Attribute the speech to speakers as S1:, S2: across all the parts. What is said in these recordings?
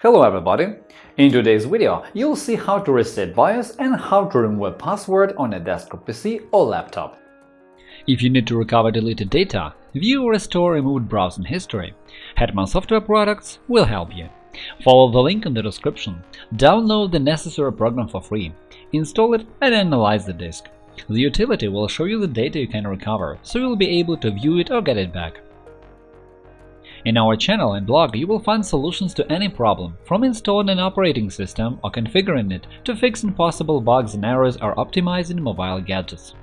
S1: Hello everybody! In today's video, you'll see how to reset BIOS and how to remove a password on a desktop PC or laptop.
S2: If you need to recover deleted data, view or restore removed browsing history, Hetman Software Products will help you. Follow the link in the description, download the necessary program for free, install it and analyze the disk. The utility will show you the data you can recover, so you'll be able to view it or get it back. In our channel and blog you will find solutions to any problem, from installing an operating system or configuring it to fixing possible bugs and errors or optimizing mobile gadgets.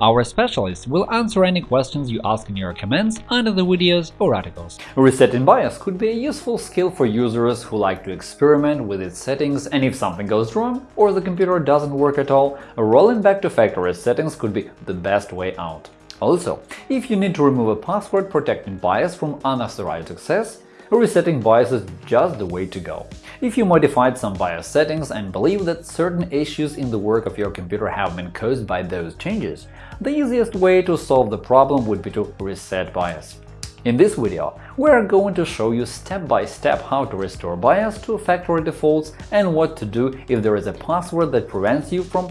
S2: Our specialists will answer any questions you ask in your comments under the videos or articles.
S1: Resetting BIOS could be a useful skill for users who like to experiment with its settings and if something goes wrong or the computer doesn't work at all, rolling back to factory settings could be the best way out. Also, if you need to remove a password protecting BIOS from unauthorized access, resetting BIOS is just the way to go. If you modified some BIOS settings and believe that certain issues in the work of your computer have been caused by those changes, the easiest way to solve the problem would be to reset BIOS. In this video, we are going to show you step by step how to restore BIOS to factory defaults and what to do if there is a password that prevents you from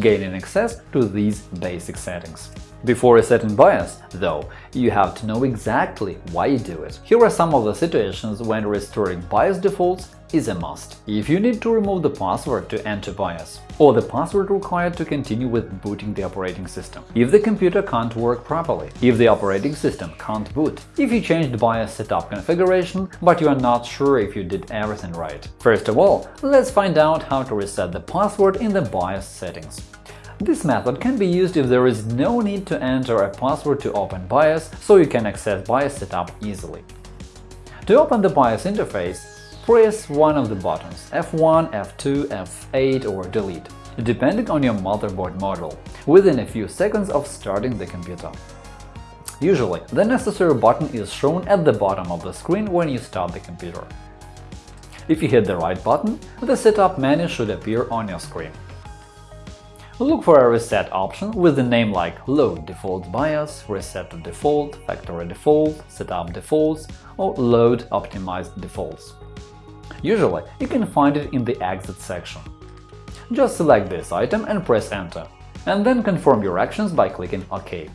S1: gaining access to these basic settings. Before resetting BIOS, though, you have to know exactly why you do it. Here are some of the situations when restoring BIOS defaults is a must. If you need to remove the password to enter BIOS, or the password required to continue with booting the operating system, if the computer can't work properly, if the operating system can't boot, if you changed BIOS setup configuration, but you are not sure if you did everything right. First of all, let's find out how to reset the password in the BIOS settings. This method can be used if there is no need to enter a password to open BIOS, so you can access BIOS setup easily. To open the BIOS interface, press one of the buttons F1, F2, F8 or Delete, depending on your motherboard model, within a few seconds of starting the computer. Usually, the necessary button is shown at the bottom of the screen when you start the computer. If you hit the right button, the setup menu should appear on your screen. Look for a reset option with a name like Load default BIOS, Reset to default, Factory default, Setup defaults, or Load optimized defaults. Usually, you can find it in the Exit section. Just select this item and press Enter, and then confirm your actions by clicking OK.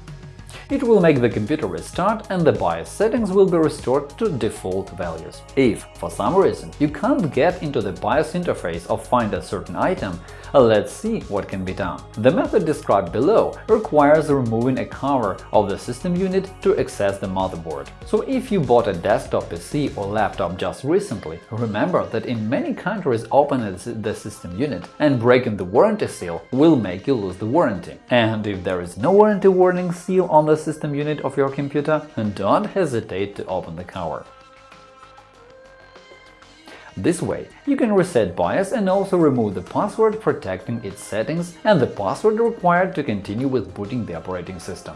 S1: It will make the computer restart and the BIOS settings will be restored to default values. If, for some reason, you can't get into the BIOS interface or find a certain item, uh, let's see what can be done. The method described below requires removing a cover of the system unit to access the motherboard. So if you bought a desktop PC or laptop just recently, remember that in many countries opening the system unit and breaking the warranty seal will make you lose the warranty. And if there is no warranty warning seal on the system unit of your computer, and don't hesitate to open the cover. This way, you can reset BIOS and also remove the password protecting its settings and the password required to continue with booting the operating system.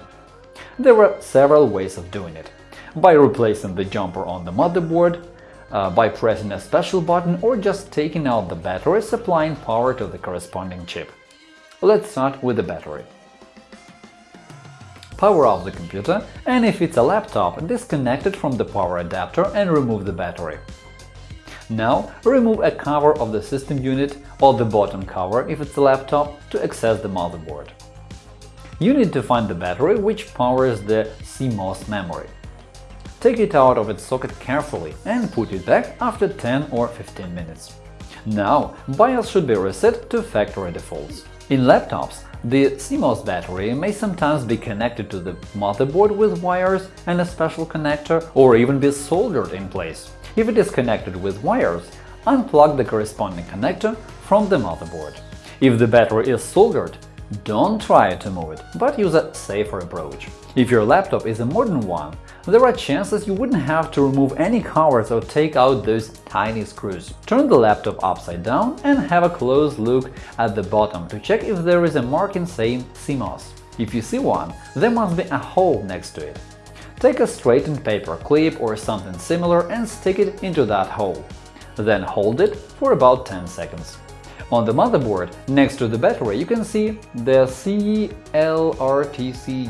S1: There are several ways of doing it – by replacing the jumper on the motherboard, uh, by pressing a special button or just taking out the battery supplying power to the corresponding chip. Let's start with the battery power off the computer, and if it's a laptop, disconnect it from the power adapter and remove the battery. Now remove a cover of the system unit or the bottom cover if it's a laptop to access the motherboard. You need to find the battery which powers the CMOS memory. Take it out of its socket carefully and put it back after 10 or 15 minutes. Now BIOS should be reset to factory defaults. In laptops, the CMOS battery may sometimes be connected to the motherboard with wires and a special connector, or even be soldered in place. If it is connected with wires, unplug the corresponding connector from the motherboard. If the battery is soldered, don't try to move it, but use a safer approach. If your laptop is a modern one, there are chances you wouldn't have to remove any covers or take out those tiny screws. Turn the laptop upside down and have a close look at the bottom to check if there is a marking saying CMOS. If you see one, there must be a hole next to it. Take a straightened paper clip or something similar and stick it into that hole. Then hold it for about 10 seconds. On the motherboard, next to the battery, you can see the CLRTC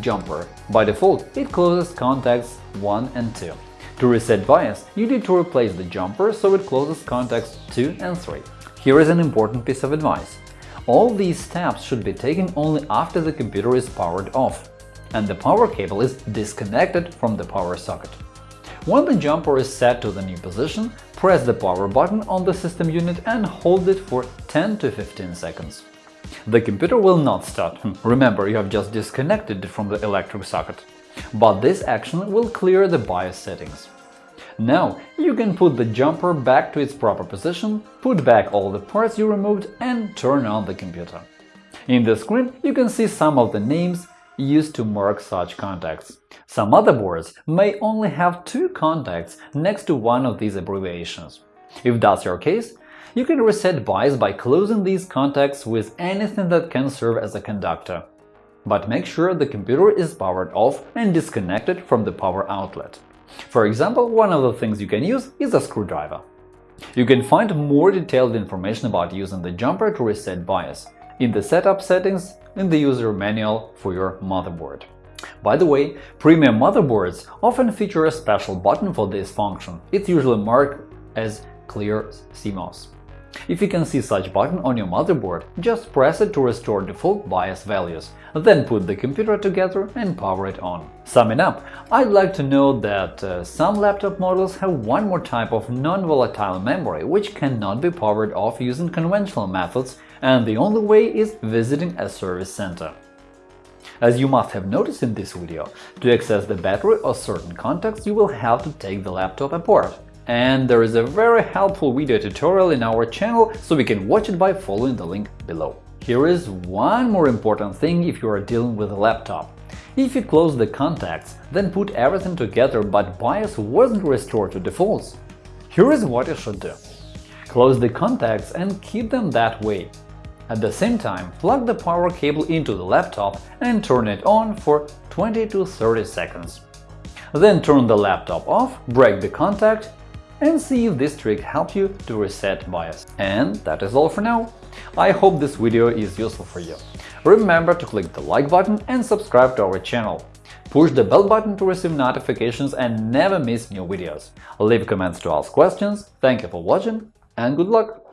S1: jumper. By default, it closes contacts 1 and 2. To reset BIOS, you need to replace the jumper so it closes contacts 2 and 3. Here is an important piece of advice. All these steps should be taken only after the computer is powered off and the power cable is disconnected from the power socket. When the jumper is set to the new position, press the power button on the system unit and hold it for 10 to 15 seconds. The computer will not start, remember you have just disconnected it from the electric socket, but this action will clear the BIOS settings. Now you can put the jumper back to its proper position, put back all the parts you removed and turn on the computer. In the screen you can see some of the names used to mark such contacts. Some other motherboards may only have two contacts next to one of these abbreviations. If that's your case, you can reset BIOS by closing these contacts with anything that can serve as a conductor. But make sure the computer is powered off and disconnected from the power outlet. For example, one of the things you can use is a screwdriver. You can find more detailed information about using the jumper to reset BIOS in the Setup settings in the user manual for your motherboard. By the way, premium motherboards often feature a special button for this function. It's usually marked as Clear CMOS. If you can see such button on your motherboard, just press it to restore default BIOS values, then put the computer together and power it on. Summing up, I'd like to note that uh, some laptop models have one more type of non-volatile memory which cannot be powered off using conventional methods, and the only way is visiting a service center. As you must have noticed in this video, to access the battery or certain contacts you will have to take the laptop apart and there is a very helpful video tutorial in our channel, so we can watch it by following the link below. Here is one more important thing if you are dealing with a laptop. If you close the contacts, then put everything together but BIOS wasn't restored to defaults. Here is what you should do. Close the contacts and keep them that way. At the same time, plug the power cable into the laptop and turn it on for 20 to 30 seconds. Then turn the laptop off, break the contact and see if this trick helps you to reset BIOS. And that is all for now. I hope this video is useful for you. Remember to click the like button and subscribe to our channel. Push the bell button to receive notifications and never miss new videos. Leave comments to ask questions. Thank you for watching and good luck!